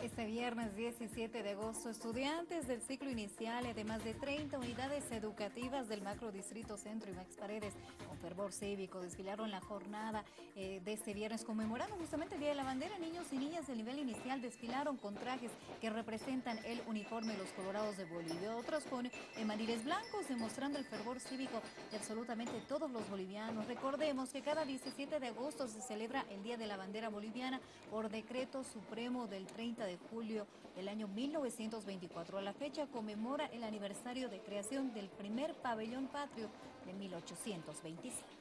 Este viernes 17 de agosto, estudiantes del ciclo inicial de más de 30 unidades educativas del Macro Distrito Centro y Max Paredes, con fervor cívico, desfilaron la jornada eh, de este viernes, conmemorando justamente el Día de la Bandera. Niños y niñas del nivel inicial desfilaron con trajes que representan el uniforme de los Colorados de Bolivia. Otros con maniles blancos, demostrando el fervor cívico de absolutamente todos los bolivianos. Recordemos que cada 17 de agosto se celebra el Día de la Bandera Boliviana por decreto supremo del 30 de julio del año 1924. A la fecha conmemora el aniversario de creación del primer pabellón patrio de 1825.